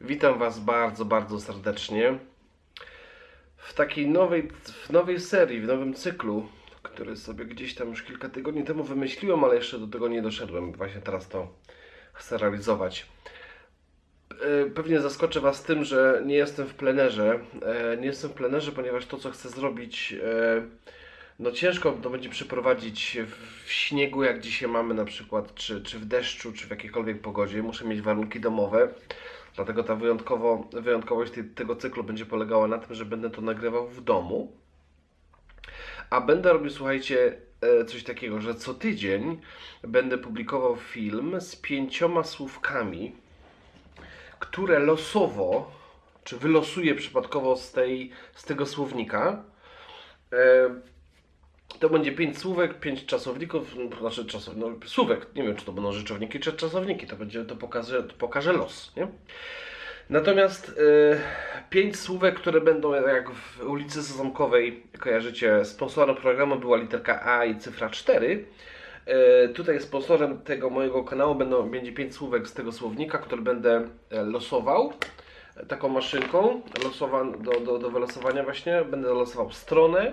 Witam Was bardzo, bardzo serdecznie w takiej nowej, w nowej serii, w nowym cyklu, który sobie gdzieś tam już kilka tygodni temu wymyśliłem, ale jeszcze do tego nie doszedłem. Właśnie teraz to chcę realizować. E, Pewnie zaskoczę Was tym, że nie jestem w plenerze. E, Nie jestem w plenerze, ponieważ to, co chcę zrobić, e, no ciężko to będzie przeprowadzić w śniegu, jak dzisiaj mamy na przykład, czy, czy w deszczu, czy w jakiejkolwiek pogodzie. Muszę mieć warunki domowe. Dlatego ta wyjątkowo, wyjątkowość tej, tego cyklu będzie polegała na tym, że będę to nagrywał w domu. A będę robił, słuchajcie, e, coś takiego, że co tydzień będę publikował film z pięcioma słówkami, które losowo, czy wylosuję przypadkowo z, tej, z tego słownika. To będzie pięć słówek, pięć czasowników, no, znaczy czasow, no, słówek, nie wiem czy to będą rzeczowniki czy czasowniki, to będzie, to pokaże, to pokaże los, nie? Natomiast e, pięć słówek, które będą jak w ulicy Sezamkowej, kojarzycie, sponsorem programu była literka A i cyfra 4. E, Tutaj sponsorem tego mojego kanału będą, będzie pięć słówek z tego słownika, który będę e, losował taką maszynką losowan, do, do, do wylosowania właśnie. Będę losował stronę,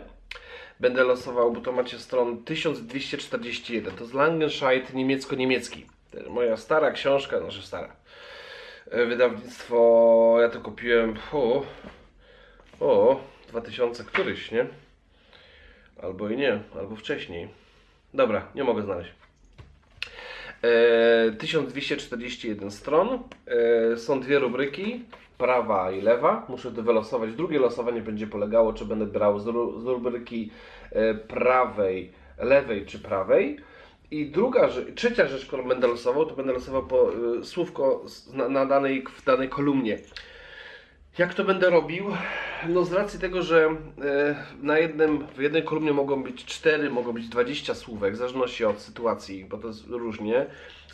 będę losował, bo to macie stron 1241. To jest Langenscheidt niemiecko-niemiecki. Moja stara książka, znaczy stara. E, Wydawnictwo, ja to kupiłem, o, o 2000 któryś, nie? Albo i nie, albo wcześniej. Dobra, nie mogę znaleźć. E, 1241 stron. E, są dwie rubryki, prawa i lewa. Muszę to wylosować. Drugie losowanie będzie polegało, czy będę brał z, ru, z rubryki e, prawej, lewej czy prawej. I druga, trzecia rzecz, którą będę losował, to będę losował po e, słówko na, danej, w danej kolumnie. Jak to będę robił? No z racji tego, że e, na jednym, w jednej kolumnie mogą być 4, mogą być 20 słówek, w zależności od sytuacji, bo to jest różnie.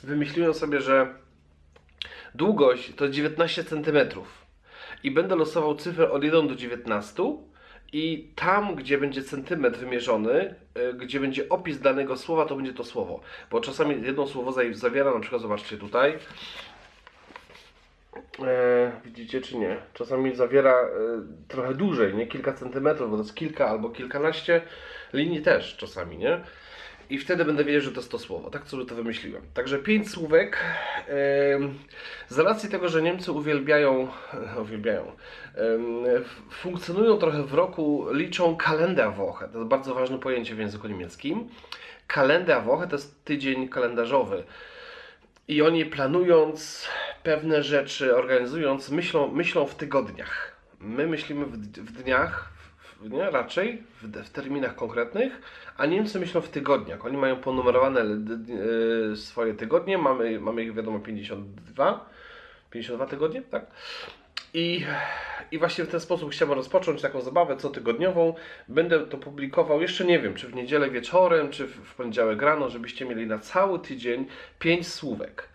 Wymyśliłem sobie, że długość to 19 cm i będę losował cyfrę od 1 do 19 i tam, gdzie będzie centymetr wymierzony, e, gdzie będzie opis danego słowa, to będzie to słowo. Bo czasami jedno słowo za- zawiera, na przykład zobaczcie tutaj, E, widzicie czy nie? Czasami zawiera e, trochę dłużej, nie kilka centymetrów, bo to jest kilka albo kilkanaście linii też czasami, nie? I wtedy będę wiedział, że to jest to słowo. Tak sobie to wymyśliłem. Także pięć słówek. z racji tego, że Niemcy uwielbiają, uwielbiają, funkcjonują trochę w roku, liczą Kalenderwoche. To jest bardzo ważne pojęcie w języku niemieckim. Kalenderwoche to jest tydzień kalendarzowy. I oni planując pewne rzeczy, organizując, myślą, myślą w tygodniach. My myślimy w, dniach, nie, raczej w, w terminach konkretnych, a Niemcy myślą w tygodniach. Oni mają ponumerowane e, swoje tygodnie, mamy, mamy ich wiadomo 52, 52 tygodnie, tak? I, I właśnie w ten sposób chciałbym rozpocząć taką zabawę cotygodniową. Będę to publikował, jeszcze nie wiem, czy w niedzielę wieczorem, czy w, poniedziałek rano, żebyście mieli na cały tydzień pięć słówek.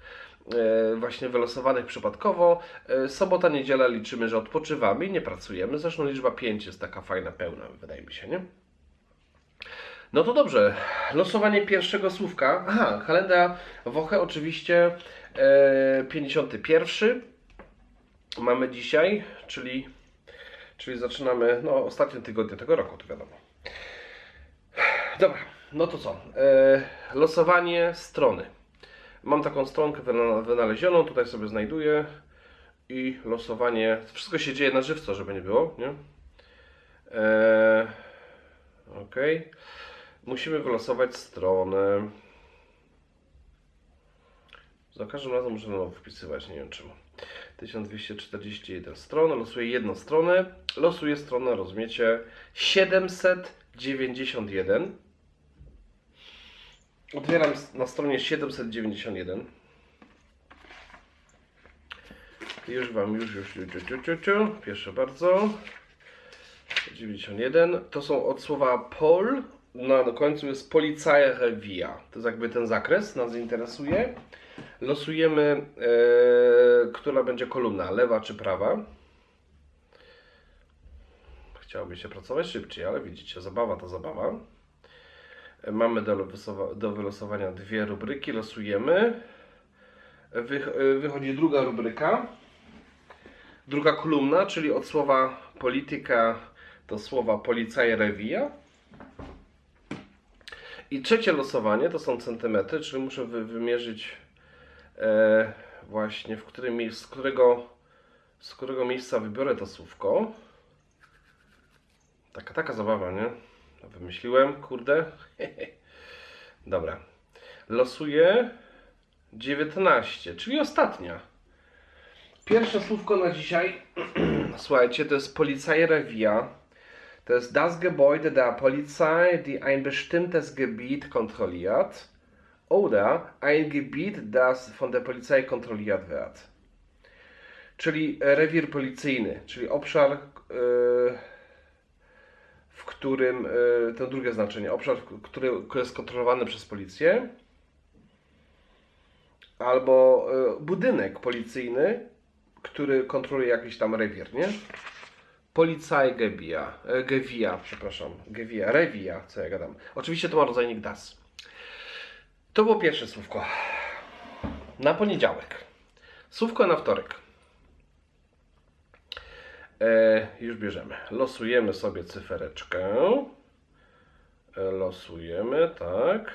E, właśnie wylosowanych przypadkowo. E, sobota, niedziela liczymy, że odpoczywamy i nie pracujemy. Zresztą liczba 5 jest taka fajna, pełna, wydaje mi się, nie? No to dobrze. Losowanie pierwszego słówka. Aha, kalenda Woche oczywiście e, 51 mamy dzisiaj, czyli, czyli zaczynamy no, ostatnie tygodnie tego roku, to wiadomo. Dobra, no to co? E, losowanie strony. Mam taką stronkę wyna- wynalezioną, tutaj sobie znajduję i losowanie. Wszystko się dzieje na żywco, żeby nie było, nie? E, ok. Musimy wylosować stronę. Za każdym razem muszę nowo wpisywać, nie wiem czemu. 1241 stron, losuję jedną stronę, losuję stronę, rozumiecie, 791. Otwieram na stronie 791. Już Wam, już, już, już, już, już, już, już. Proszę bardzo. 91. To są od słowa pol. Na końcu jest Polizeirevier. To jest jakby ten zakres, nas interesuje. Losujemy, e, która będzie kolumna, lewa czy prawa. Chciałoby się pracować szybciej, ale widzicie, zabawa to zabawa. Mamy do, do wylosowania dwie rubryki, losujemy. Wych, wychodzi druga rubryka. Druga kolumna, czyli od słowa polityka do słowa policaj rewija. I trzecie losowanie to są centymetry, czyli muszę wy, wymierzyć e, właśnie w którym, z, którego, z którego miejsca wybiorę to słówko. Taka, taka zabawa, nie? Wymyśliłem, kurde. Dobra. Losuję 19, czyli ostatnia. Pierwsze słówko na dzisiaj, słuchajcie, to jest Polizeirevia. To jest das Gebäude der Polizei, die ein bestimmtes Gebiet kontrolliert. Oder ein Gebiet, das von der Polizei kontrolliert wird. Czyli rewir policyjny, czyli obszar, yy, którym, yy, to drugie znaczenie, obszar, który jest kontrolowany przez policję. Albo yy, budynek policyjny, który kontroluje jakiś tam rewir, nie? Policaj Gebia, e, Gewia, przepraszam, Gewia, Rewia, co ja gadam. Oczywiście to ma rodzajnik das. To było pierwsze słówko. Na poniedziałek. Słówko na wtorek. E, już bierzemy. Losujemy sobie cyfereczkę. E, losujemy, tak.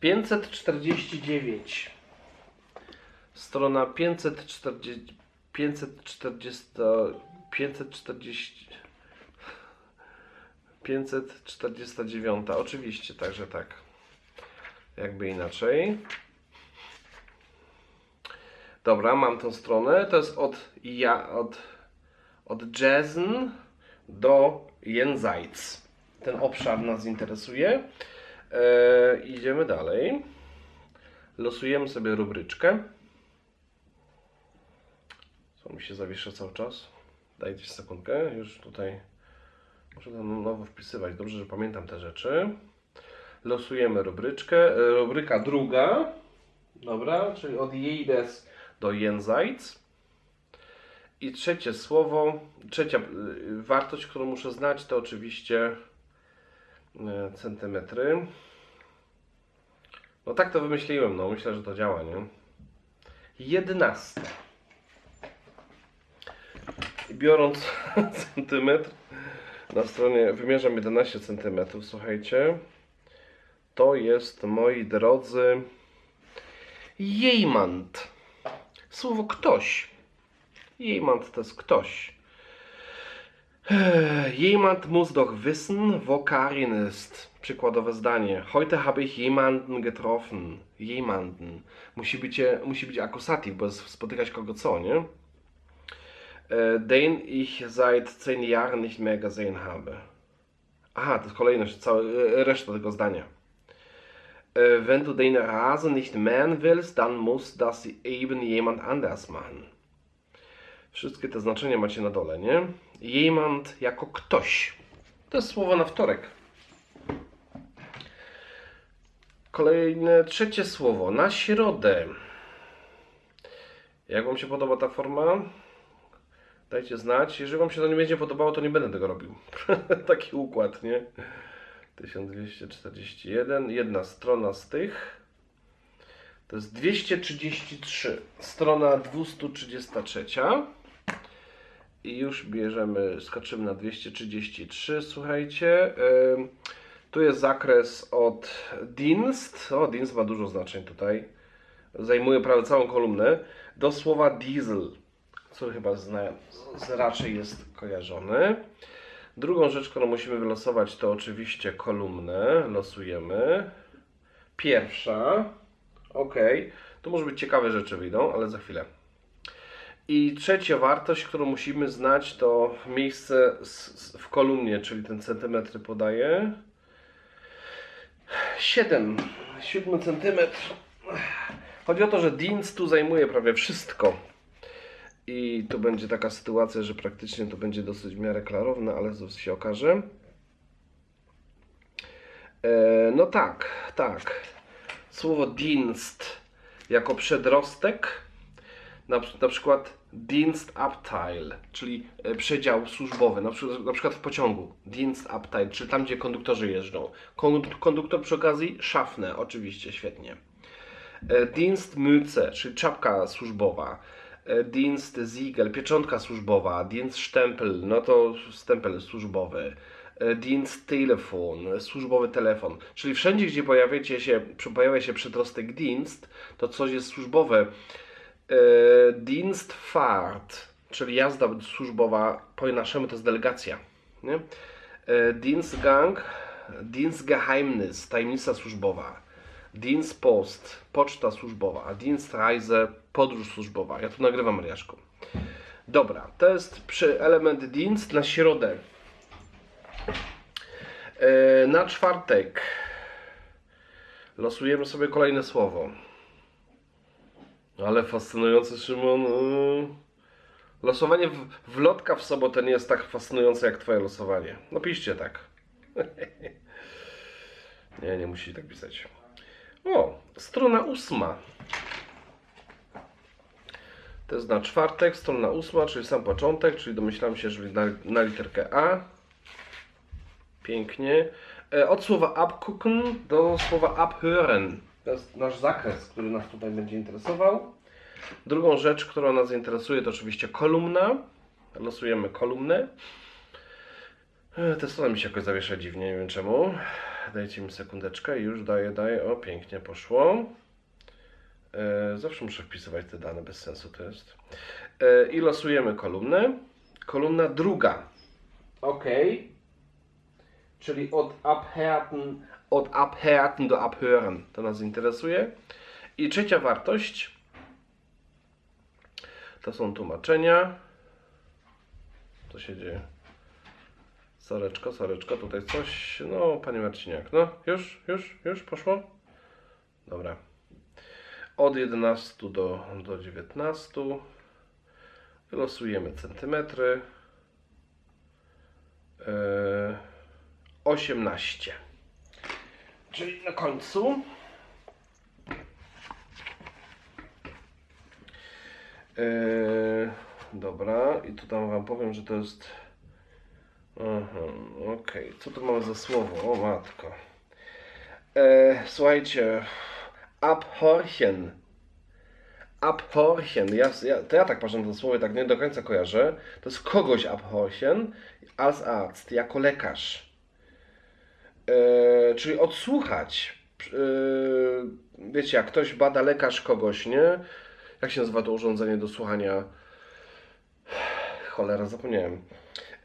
549. Strona 540. 540. 540. 549. Oczywiście, także tak. Jakby inaczej. Dobra, mam tą stronę. To jest od, ja, od, od Jezen do Jenseits. Ten obszar nas interesuje. E, idziemy dalej. Losujemy sobie rubryczkę. Co mi się zawiesza cały czas? Dajcie sekundkę. Już tutaj muszę to nowo wpisywać. Dobrze, że pamiętam te rzeczy. Losujemy rubryczkę. E, Rubryka druga. Dobra, czyli od Jejdes do Jenseits. I trzecie słowo, trzecia y, wartość, którą muszę znać, to oczywiście y, centymetry. No tak to wymyśliłem, no myślę, że to działa, nie? Jedenaste. Biorąc centymetr, na stronie wymierzam 11 centymetrów, słuchajcie. To jest, moi drodzy, jejmant. Słowo ktoś. Jemand to jest ktoś. Jemand muss doch wissen, wo Karin ist. Przykładowe zdanie. Heute habe ich jemanden getroffen. Jemanden. Musi być, musi być akusativ, bo jest spotykać kogo co, nie? Äh, Den ich seit 10 Jahren nicht mehr gesehen habe. Aha, to jest kolejność, cała, e, reszta tego zdania. Äh, Wenn du den Rasen nicht mähen willst, dann muss das eben jemand anders machen. Wszystkie te znaczenia macie na dole, nie? Jemand jako ktoś. To jest słowo na wtorek. Kolejne, trzecie słowo. Na środę. Jak Wam się podoba ta forma? Dajcie znać. Jeżeli Wam się to nie będzie podobało, to nie będę tego robił. Taki układ, nie? 1241. Jedna strona z tych. To jest 233. Strona 233. I już bierzemy, skoczymy na 233. Słuchajcie, tu jest zakres od Dienst. O, Dienst ma dużo znaczeń tutaj. Zajmuje prawie całą kolumnę. Do słowa diesel, co chyba zna, z, raczej jest kojarzony. Drugą rzecz, którą musimy wylosować, to oczywiście kolumnę. Losujemy. Pierwsza. Ok. Tu może być ciekawe rzeczy wyjdą, ale za chwilę. I trzecia wartość, którą musimy znać, to miejsce w kolumnie, czyli ten centymetry podaje. 7. 7 centymetr. Chodzi o to, że Dienst tu zajmuje prawie wszystko. I tu będzie taka sytuacja, że praktycznie to będzie dosyć w miarę klarowne, ale zaraz się okaże. E, no tak, tak. Słowo Dienst jako przedrostek na, na przykład Dienstabteil, czyli e, przedział służbowy, na na przykład w pociągu. Dienstabteil, czyli tam, gdzie konduktorzy jeżdżą. Kon- Konduktor przy okazji szafne, oczywiście, świetnie. E, Dienstmütze, czyli czapka służbowa. E, Dienst Siegel, pieczątka służbowa, Dienst Stempel, no to stempel służbowy. Dienst Telefon, służbowy telefon. Czyli wszędzie, gdzie pojawiacie się, pojawia się przedrostek Dienst, to coś jest służbowe. E, Dienstfahrt, czyli jazda służbowa, po naszemu to jest delegacja. Nie? E, Dienstgang, Dienstgeheimnis, tajemnica służbowa. Dienstpost, poczta służbowa. Dienstreise, podróż służbowa. Ja tu nagrywam Mariaszką. Dobra, to jest przy element Dienst na środę. E, na czwartek losujemy sobie kolejne słowo. Ale fascynujący Szymon. yy. Losowanie w, w lotka w sobotę nie jest tak fascynujące jak twoje losowanie. No piszcie tak. nie, nie musicie tak pisać. O, strona ósma. To jest na czwartek, strona ósma, czyli sam początek, czyli domyślam się, że na, na literkę A. Pięknie. E, Od słowa abgucken do słowa abhören. To jest nasz zakres, który nas tutaj będzie interesował. Drugą rzecz, która nas interesuje, to oczywiście kolumna. Losujemy kolumnę. E, Ta strona mi się jakoś zawiesza dziwnie, nie wiem czemu. Dajcie mi sekundeczkę, już daję, daję. O, pięknie poszło. E, Zawsze muszę wpisywać te dane, bez sensu to jest. E, I losujemy kolumnę. Kolumna druga. OK. Czyli od abhärten, od abhärten do abhören. To nas interesuje. I trzecia wartość. To są tłumaczenia. Co się dzieje? Soreczko, soreczko, tutaj coś. No, panie Marciniak, no, już, już, już poszło? Dobra. Od 11 do, do 19. Wylosujemy centymetry. Yy, 18. Czyli na końcu. Yy, dobra, i tu tam wam powiem, że to jest. Okej. Co tu mamy za słowo? O matko. E, słuchajcie. Abhorchen. Abhorchen. Ja, ja, to ja tak patrzę na to słowo, tak nie do końca kojarzę. To jest kogoś abhorchen als Arzt, jako lekarz. E, czyli odsłuchać. E, wiecie, jak ktoś bada lekarz kogoś, nie? Jak się nazywa to urządzenie do słuchania? Cholera, zapomniałem.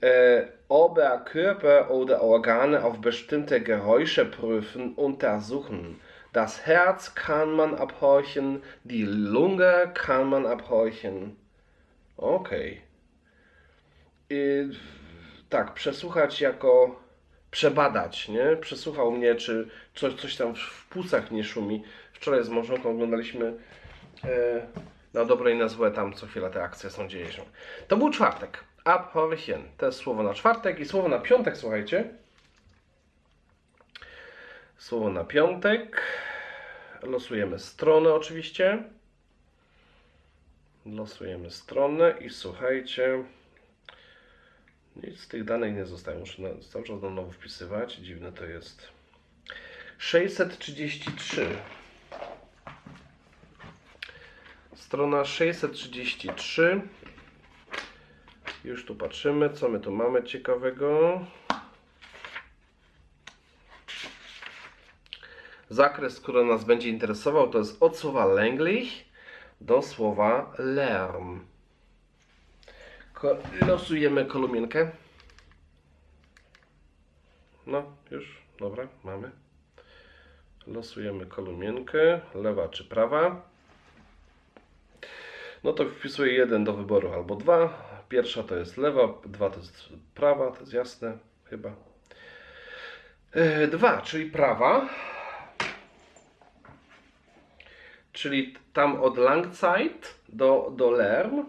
Äh, ob er Körper oder Organe auf bestimmte Geräusche prüfen, untersuchen. Das Herz kann man abhorchen, die Lunge kann man abhorchen. Okej. I Tak, przesłuchać jako przebadać, nie? Przesłuchał mnie, czy coś, coś tam w płucach nie szumi. Wczoraj z małżonką oglądaliśmy e, na dobre i na złe tam co chwila te akcje są, dzieje się. To był czwartek. Abhorchen. To jest słowo na czwartek i słowo na piątek, słuchajcie. Słowo na piątek. Losujemy stronę oczywiście. Losujemy stronę i słuchajcie. Nic z tych danych nie zostaje. Muszę cały czas na nowo wpisywać. Dziwne to jest. 633. Strona 633. Już tu patrzymy, co my tu mamy ciekawego. Zakres, który nas będzie interesował, to jest od słowa länglich do słowa lärm. Losujemy kolumienkę. No, już, dobra, mamy. Losujemy kolumienkę, lewa czy prawa. No to wpisuję jeden do wyboru albo dwa. Pierwsza to jest lewa, dwa to jest prawa, to jest jasne chyba. E, Dwa, czyli prawa. Czyli tam od Langzeit do, do Lerm.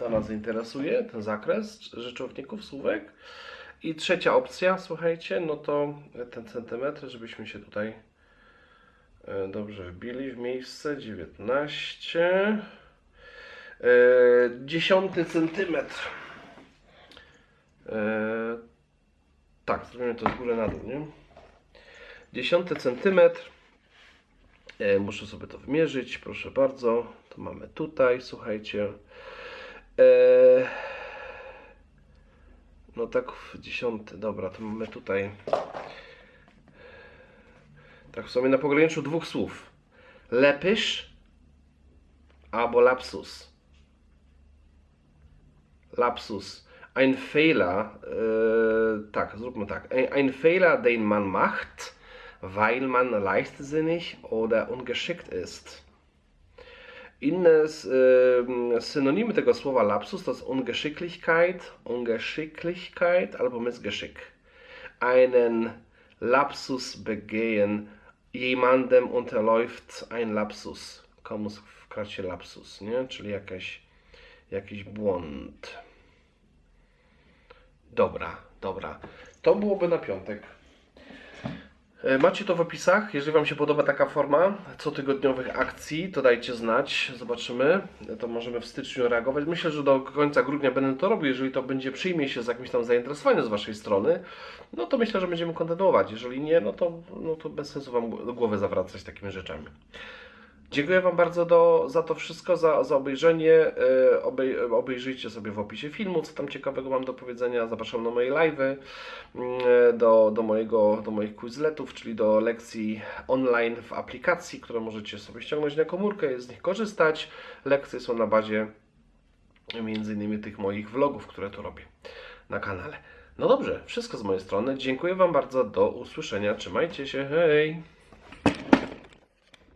To nas interesuje, ten zakres rzeczowników, słówek. I trzecia opcja, słuchajcie, no to ten centymetr, żebyśmy się tutaj e, dobrze wbili w miejsce 19. E, Dziesiąty centymetr. E, tak, zrobimy to z góry na dół, nie? Dziesiąty centymetr. Muszę sobie to wymierzyć, proszę bardzo. To mamy tutaj, słuchajcie. Eee, no tak w dziesiąty, dobra, to mamy tutaj. Tak w sumie na pograniczu dwóch słów. Lepysz albo lapsus. Lapsus. Ein Fehler, e, tak, zróbmy tak. Ein, ein Fehler, den man macht, weil man leichtsinnig oder ungeschickt ist. Inne synonimy tego słowa lapsus to jest Ungeschicklichkeit, Ungeschicklichkeit albo Missgeschick. Einen Lapsus begehen, jemandem unterläuft ein Lapsus. Komuś wkracie lapsus, nie? Czyli jakaś, jakiś błąd. Dobra, dobra. To byłoby na piątek. E, Macie to w opisach. Jeżeli Wam się podoba taka forma cotygodniowych akcji, to dajcie znać. Zobaczymy. To możemy w styczniu reagować. Myślę, że do końca grudnia będę to robił. Jeżeli to będzie przyjmie się z jakimś tam zainteresowaniem z Waszej strony, no to myślę, że będziemy kontynuować. Jeżeli nie, no to, no to bez sensu Wam do głowy zawracać takimi rzeczami. Dziękuję Wam bardzo do, za to wszystko, za, za obejrzenie. E, Obej, obejrzyjcie sobie w opisie filmu, co tam ciekawego mam do powiedzenia. Zapraszam na moje live'y, mm, do, do, mojego, do moich quizletów, czyli do lekcji online w aplikacji, które możecie sobie ściągnąć na komórkę z nich korzystać. Lekcje są na bazie między innymi tych moich vlogów, które tu robię na kanale. No dobrze, wszystko z mojej strony. Dziękuję Wam bardzo. Do usłyszenia. Trzymajcie się. Hej!